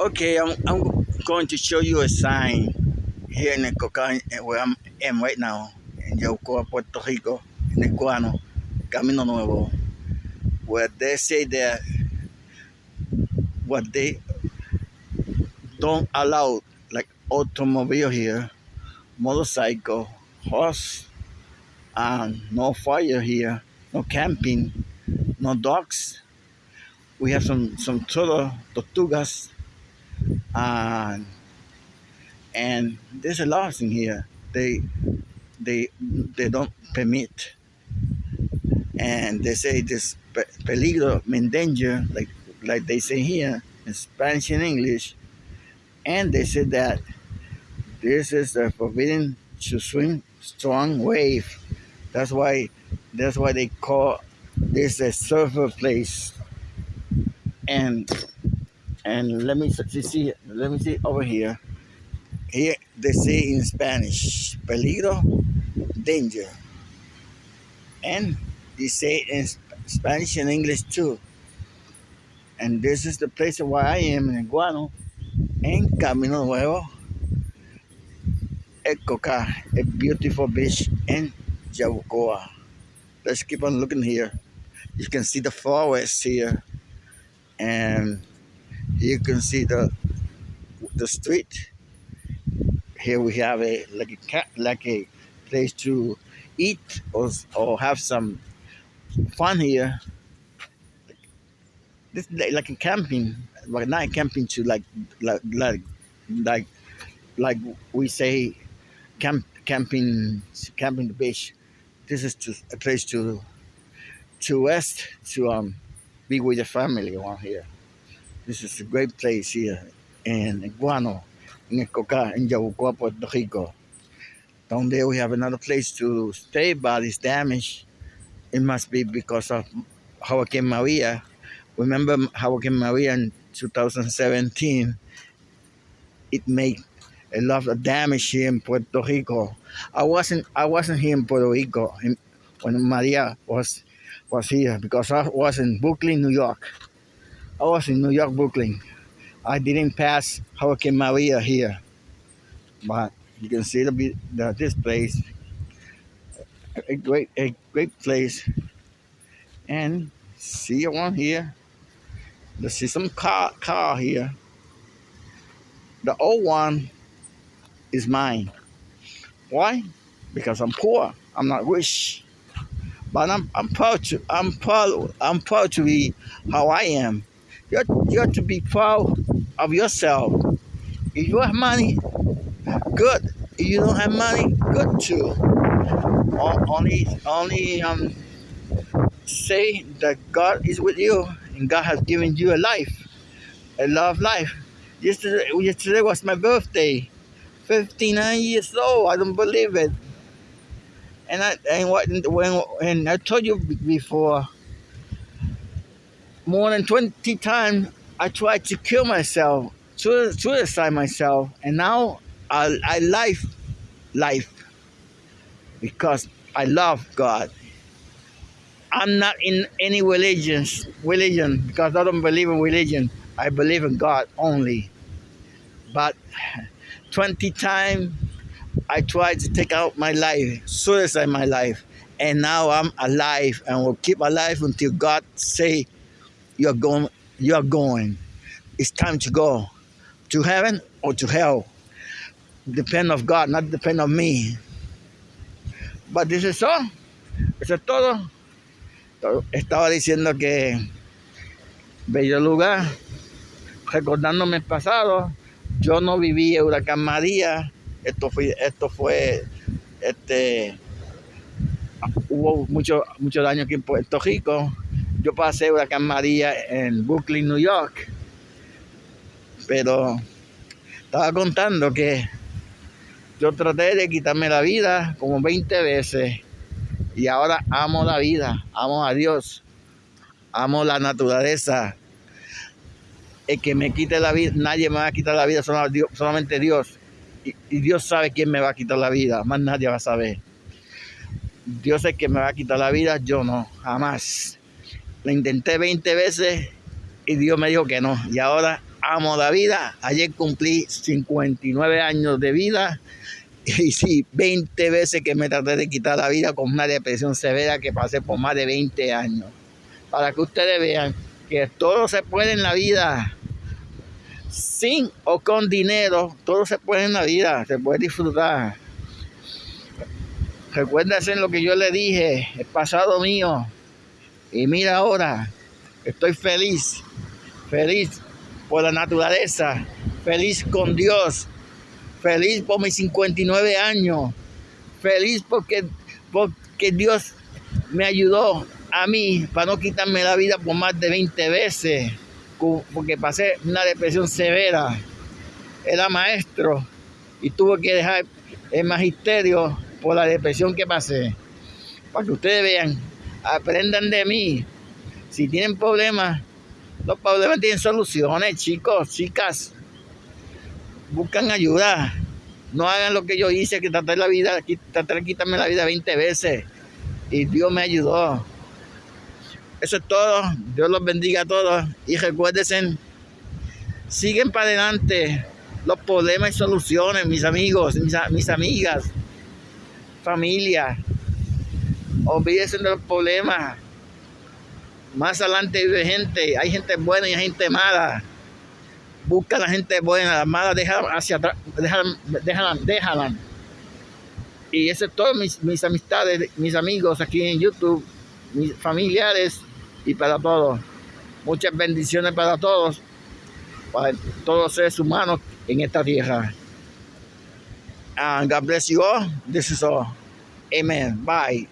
Okay, I'm, I'm going to show you a sign here in the Coca, where I am right now, in Yabucoa, Puerto Rico, in el Guano, Camino Nuevo, where they say that what they don't allow, like automobile here, motorcycle, horse, and no fire here, no camping, no dogs. We have some some turtle, tortugas, and and there's a lot in here. They they they don't permit, and they say this peligro, danger, like like they say here in Spanish and English, and they say that this is a forbidden to swim strong wave. That's why that's why they call this a surfer place. And and let me see let me see over here here they say in spanish peligro danger and they say in spanish and english too and this is the place where i am in guano en camino nuevo Ecoca, a beautiful beach in Yabucoa. Let's keep on looking here. You can see the forest here and you can see the the street. Here we have a like a like a place to eat or, or have some fun here. This like a camping but not camping to like like like like like we say camp camping camping the beach. This is just a place to to rest to um be with the family around here this is a great place here in Guano, in Coca, in Yabucoa, Puerto Rico. Down there we have another place to stay, but it's damaged. It must be because of Hurricane Maria. Remember Hurricane Maria in 2017? It made a lot of damage here in Puerto Rico. I wasn't I wasn't here in Puerto Rico when Maria was was here because I was in Brooklyn, New York. I was in New York, Brooklyn. I didn't pass Hurricane Maria here, but you can see the, the this place, a great a great place, and see one here. See some car car here. The old one is mine. Why? Because I'm poor. I'm not rich. But I'm I'm proud to I'm proud I'm proud to be how I am. You you have to be proud of yourself. If you have money, good. If you don't have money, good too. Only, only um, say that God is with you and God has given you a life, a love life. Yesterday, yesterday was my birthday, 59 years old. I don't believe it. And I and what when and I told you before more than 20 times I tried to kill myself, to suicide myself, and now I, I life life because I love God. I'm not in any religions, religion because I don't believe in religion. I believe in God only. But 20 times I tried to take out my life, suicide my life, and now I'm alive and will keep alive until God say you're going, you're going. It's time to go to heaven or to hell. Depend of God, not depend on me. But this is all. Eso es todo. Estaba diciendo que bello lugar, recordándome el pasado. Yo no viví el huracán María. Esto fue, esto fue, este, hubo mucho, mucho daño aquí en Puerto Rico yo pasé Huracán María en Brooklyn, New York. Pero estaba contando que yo traté de quitarme la vida como 20 veces. Y ahora amo la vida, amo a Dios, amo la naturaleza. El que me quite la vida, nadie me va a quitar la vida, solamente Dios. Y, Dios sabe quién me va a quitar la vida, más nadie va a saber. Dios es que me va a quitar la vida, yo no, jamás. Lo intenté 20 veces y Dios me dijo que no. Y ahora amo la vida. Ayer cumplí 59 años de vida. Y sí, 20 veces que me traté de quitar la vida con una depresión severa que pasé por más de 20 años. Para que ustedes vean que todo se puede en la vida. Sin o con dinero, todo se puede en la vida, se puede disfrutar. Recuérdense lo que yo le dije, el pasado mío. Y mira ahora, estoy feliz, feliz por la naturaleza, feliz con Dios, feliz por mis 59 años, feliz porque, porque Dios me ayudó a mí para no quitarme la vida por más de 20 veces, porque pasé una depresión severa. Era maestro y tuve que dejar el magisterio por la depresión que pasé. Para que ustedes vean, aprendan de mí. Si tienen problemas, los problemas tienen soluciones, chicos, chicas. Buscan ayuda. No hagan lo que yo hice, que tratar la vida, tratar de quitarme la vida 20 veces. Y Dios me ayudó. Eso es todo. Dios los bendiga a todos. Y recuérdense, siguen para adelante los problemas y soluciones, mis amigos, mis, amigas familia. Olvídense de los problemas. Más adelante vive gente. Hay gente buena y hay gente mala. Busca a la gente buena. Las malas déjala hacia atrás. Déjala, déjala, Y eso es todo mis, mis amistades, mis amigos aquí en YouTube, mis familiares y para todos. Muchas bendiciones para todos, para todos los seres humanos en esta tierra. And God bless you all. This is all. Amen. Bye.